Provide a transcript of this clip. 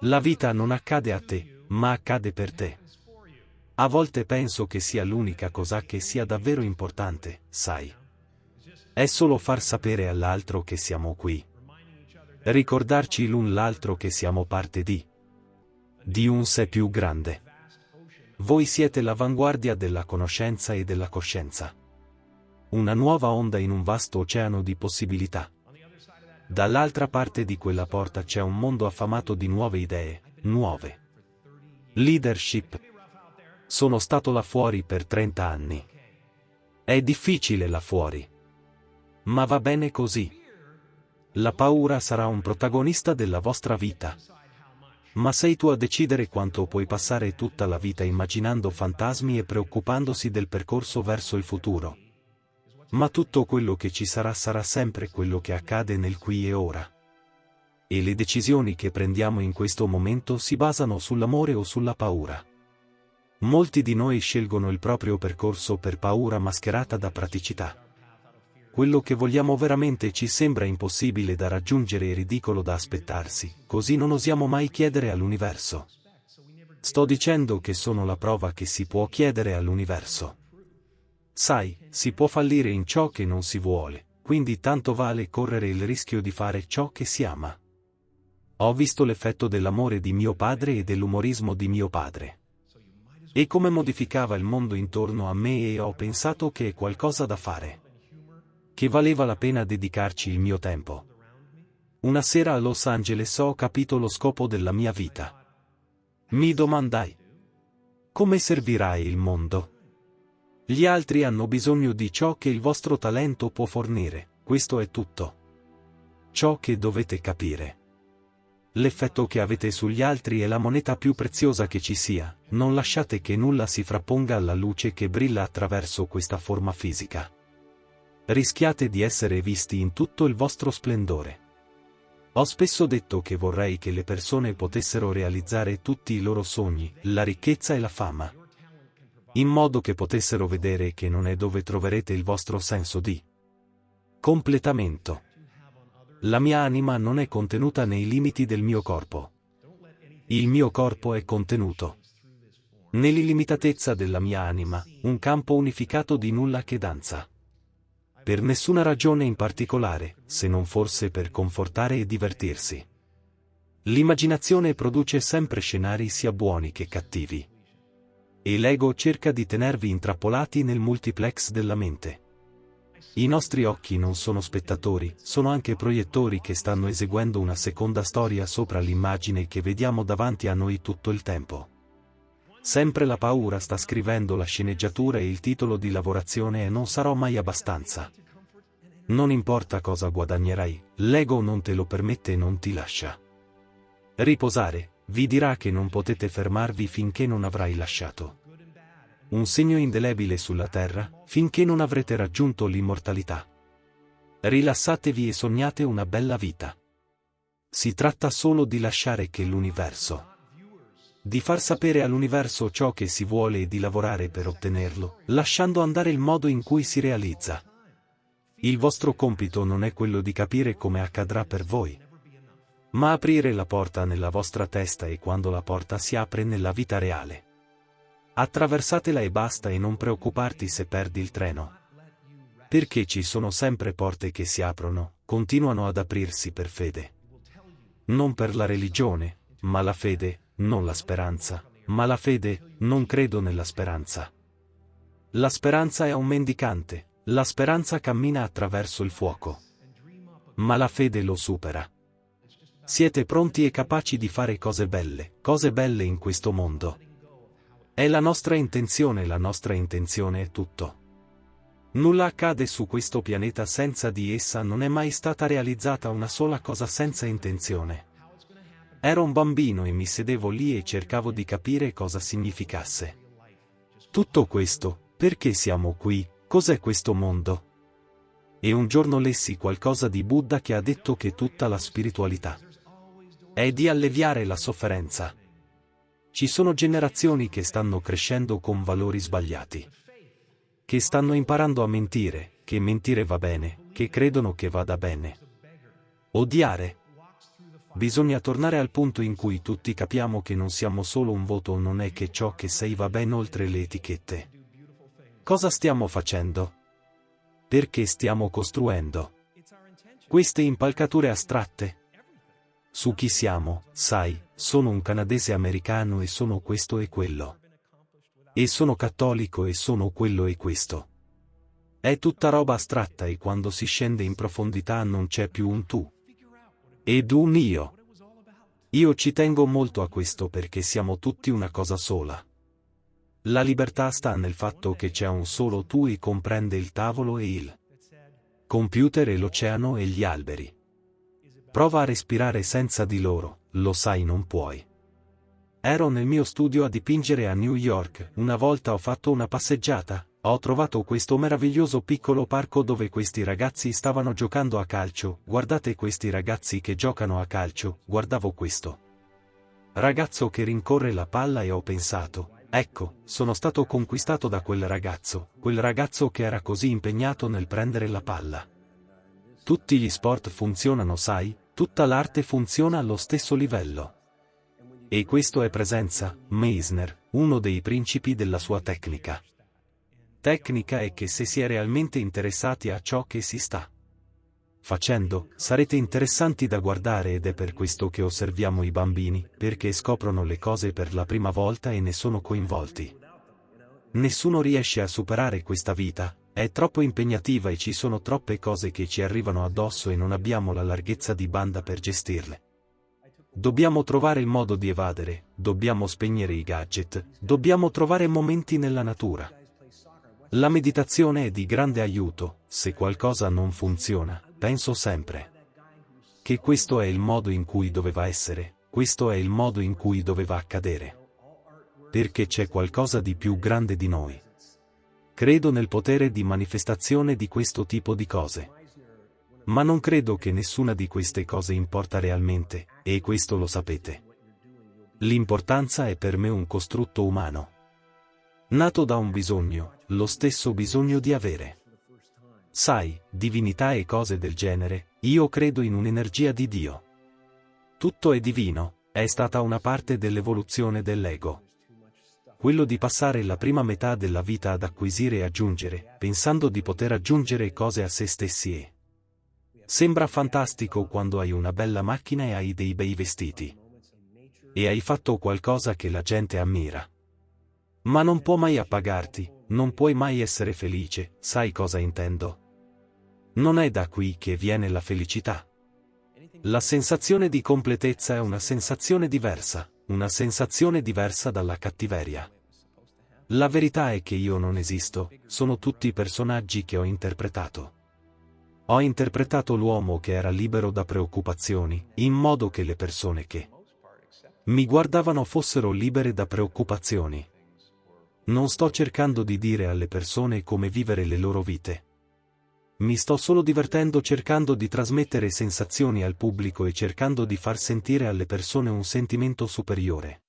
La vita non accade a te, ma accade per te. A volte penso che sia l'unica cosa che sia davvero importante, sai. È solo far sapere all'altro che siamo qui. Ricordarci l'un l'altro che siamo parte di. Di un sé più grande. Voi siete l'avanguardia della conoscenza e della coscienza. Una nuova onda in un vasto oceano di possibilità. Dall'altra parte di quella porta c'è un mondo affamato di nuove idee, nuove. Leadership. Sono stato là fuori per 30 anni. È difficile là fuori. Ma va bene così. La paura sarà un protagonista della vostra vita. Ma sei tu a decidere quanto puoi passare tutta la vita immaginando fantasmi e preoccupandosi del percorso verso il futuro. Ma tutto quello che ci sarà sarà sempre quello che accade nel qui e ora. E le decisioni che prendiamo in questo momento si basano sull'amore o sulla paura. Molti di noi scelgono il proprio percorso per paura mascherata da praticità. Quello che vogliamo veramente ci sembra impossibile da raggiungere e ridicolo da aspettarsi, così non osiamo mai chiedere all'universo. Sto dicendo che sono la prova che si può chiedere all'universo. Sai, si può fallire in ciò che non si vuole, quindi tanto vale correre il rischio di fare ciò che si ama. Ho visto l'effetto dell'amore di mio padre e dell'umorismo di mio padre. E come modificava il mondo intorno a me e ho pensato che è qualcosa da fare. Che valeva la pena dedicarci il mio tempo. Una sera a Los Angeles ho capito lo scopo della mia vita. Mi domandai. Come servirai il mondo? Gli altri hanno bisogno di ciò che il vostro talento può fornire, questo è tutto. Ciò che dovete capire. L'effetto che avete sugli altri è la moneta più preziosa che ci sia, non lasciate che nulla si frapponga alla luce che brilla attraverso questa forma fisica. Rischiate di essere visti in tutto il vostro splendore. Ho spesso detto che vorrei che le persone potessero realizzare tutti i loro sogni, la ricchezza e la fama in modo che potessero vedere che non è dove troverete il vostro senso di completamento. La mia anima non è contenuta nei limiti del mio corpo. Il mio corpo è contenuto nell'illimitatezza della mia anima, un campo unificato di nulla che danza. Per nessuna ragione in particolare, se non forse per confortare e divertirsi. L'immaginazione produce sempre scenari sia buoni che cattivi e l'ego cerca di tenervi intrappolati nel multiplex della mente. I nostri occhi non sono spettatori, sono anche proiettori che stanno eseguendo una seconda storia sopra l'immagine che vediamo davanti a noi tutto il tempo. Sempre la paura sta scrivendo la sceneggiatura e il titolo di lavorazione e non sarò mai abbastanza. Non importa cosa guadagnerai, l'ego non te lo permette e non ti lascia. Riposare, vi dirà che non potete fermarvi finché non avrai lasciato un segno indelebile sulla terra, finché non avrete raggiunto l'immortalità. Rilassatevi e sognate una bella vita. Si tratta solo di lasciare che l'universo, di far sapere all'universo ciò che si vuole e di lavorare per ottenerlo, lasciando andare il modo in cui si realizza. Il vostro compito non è quello di capire come accadrà per voi, ma aprire la porta nella vostra testa e quando la porta si apre nella vita reale. Attraversatela e basta e non preoccuparti se perdi il treno. Perché ci sono sempre porte che si aprono, continuano ad aprirsi per fede. Non per la religione, ma la fede, non la speranza, ma la fede, non credo nella speranza. La speranza è un mendicante, la speranza cammina attraverso il fuoco. Ma la fede lo supera. Siete pronti e capaci di fare cose belle, cose belle in questo mondo. È la nostra intenzione, la nostra intenzione è tutto. Nulla accade su questo pianeta senza di essa non è mai stata realizzata una sola cosa senza intenzione. Ero un bambino e mi sedevo lì e cercavo di capire cosa significasse. Tutto questo, perché siamo qui, cos'è questo mondo? E un giorno lessi qualcosa di Buddha che ha detto che tutta la spiritualità è di alleviare la sofferenza. Ci sono generazioni che stanno crescendo con valori sbagliati. Che stanno imparando a mentire, che mentire va bene, che credono che vada bene. Odiare. bisogna tornare al punto in cui tutti capiamo che non siamo solo un voto non è che ciò che sei va ben oltre le etichette. Cosa stiamo facendo? Perché stiamo costruendo? Queste impalcature astratte? Su chi siamo, sai, sono un canadese americano e sono questo e quello. E sono cattolico e sono quello e questo. È tutta roba astratta e quando si scende in profondità non c'è più un tu. Ed un io. Io ci tengo molto a questo perché siamo tutti una cosa sola. La libertà sta nel fatto che c'è un solo tu e comprende il tavolo e il computer e l'oceano e gli alberi. Prova a respirare senza di loro, lo sai non puoi. Ero nel mio studio a dipingere a New York, una volta ho fatto una passeggiata, ho trovato questo meraviglioso piccolo parco dove questi ragazzi stavano giocando a calcio, guardate questi ragazzi che giocano a calcio, guardavo questo. Ragazzo che rincorre la palla e ho pensato, ecco, sono stato conquistato da quel ragazzo, quel ragazzo che era così impegnato nel prendere la palla. Tutti gli sport funzionano sai, Tutta l'arte funziona allo stesso livello. E questo è presenza, Meisner, uno dei principi della sua tecnica. Tecnica è che se si è realmente interessati a ciò che si sta facendo, sarete interessanti da guardare ed è per questo che osserviamo i bambini, perché scoprono le cose per la prima volta e ne sono coinvolti. Nessuno riesce a superare questa vita, è troppo impegnativa e ci sono troppe cose che ci arrivano addosso e non abbiamo la larghezza di banda per gestirle. Dobbiamo trovare il modo di evadere, dobbiamo spegnere i gadget, dobbiamo trovare momenti nella natura. La meditazione è di grande aiuto, se qualcosa non funziona, penso sempre che questo è il modo in cui doveva essere, questo è il modo in cui doveva accadere. Perché c'è qualcosa di più grande di noi. Credo nel potere di manifestazione di questo tipo di cose. Ma non credo che nessuna di queste cose importa realmente, e questo lo sapete. L'importanza è per me un costrutto umano. Nato da un bisogno, lo stesso bisogno di avere. Sai, divinità e cose del genere, io credo in un'energia di Dio. Tutto è divino, è stata una parte dell'evoluzione dell'ego quello di passare la prima metà della vita ad acquisire e aggiungere, pensando di poter aggiungere cose a se stessi e... Sembra fantastico quando hai una bella macchina e hai dei bei vestiti. E hai fatto qualcosa che la gente ammira. Ma non può mai appagarti, non puoi mai essere felice, sai cosa intendo? Non è da qui che viene la felicità. La sensazione di completezza è una sensazione diversa una sensazione diversa dalla cattiveria. La verità è che io non esisto, sono tutti personaggi che ho interpretato. Ho interpretato l'uomo che era libero da preoccupazioni, in modo che le persone che mi guardavano fossero libere da preoccupazioni. Non sto cercando di dire alle persone come vivere le loro vite. Mi sto solo divertendo cercando di trasmettere sensazioni al pubblico e cercando di far sentire alle persone un sentimento superiore.